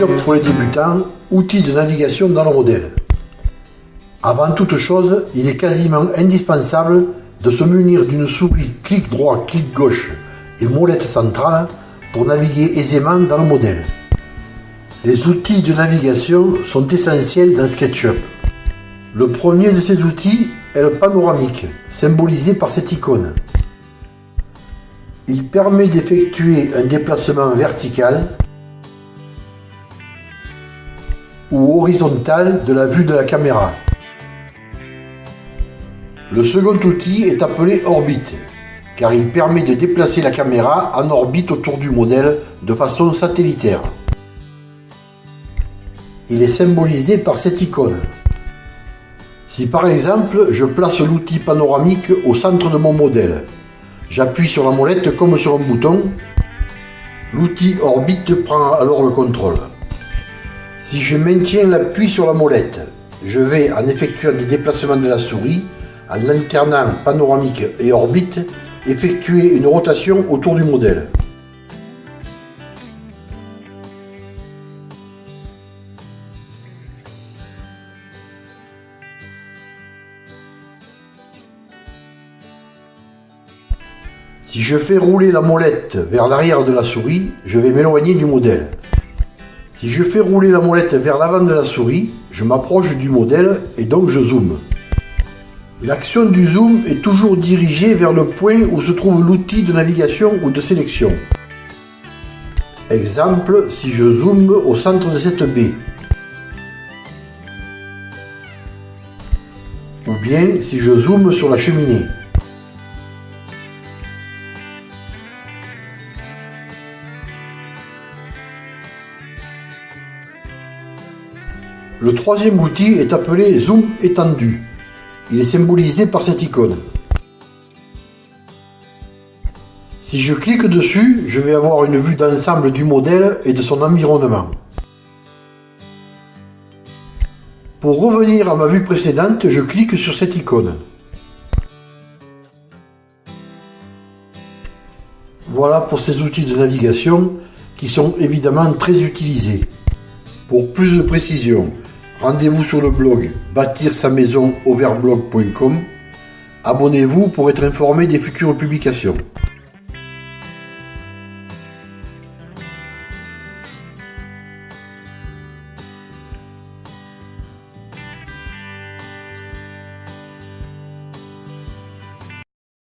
Pour les débutants, outil de navigation dans le modèle. Avant toute chose, il est quasiment indispensable de se munir d'une souris clic droit, clic gauche et molette centrale pour naviguer aisément dans le modèle. Les outils de navigation sont essentiels dans SketchUp. Le premier de ces outils est le panoramique, symbolisé par cette icône. Il permet d'effectuer un déplacement vertical ou horizontal de la vue de la caméra. Le second outil est appelé orbite, car il permet de déplacer la caméra en orbite autour du modèle de façon satellitaire. Il est symbolisé par cette icône. Si par exemple je place l'outil panoramique au centre de mon modèle, j'appuie sur la molette comme sur un bouton, l'outil orbite prend alors le contrôle. Si je maintiens l'appui sur la molette, je vais, en effectuant des déplacements de la souris, en alternant panoramique et orbite, effectuer une rotation autour du modèle. Si je fais rouler la molette vers l'arrière de la souris, je vais m'éloigner du modèle. Si je fais rouler la molette vers l'avant de la souris, je m'approche du modèle et donc je zoome. L'action du zoom est toujours dirigée vers le point où se trouve l'outil de navigation ou de sélection. Exemple, si je zoome au centre de cette baie. Ou bien si je zoome sur la cheminée. Le troisième outil est appelé Zoom étendu. Il est symbolisé par cette icône. Si je clique dessus, je vais avoir une vue d'ensemble du modèle et de son environnement. Pour revenir à ma vue précédente, je clique sur cette icône. Voilà pour ces outils de navigation qui sont évidemment très utilisés. Pour plus de précision, Rendez-vous sur le blog bâtir sa maison overblog.com. Abonnez-vous pour être informé des futures publications.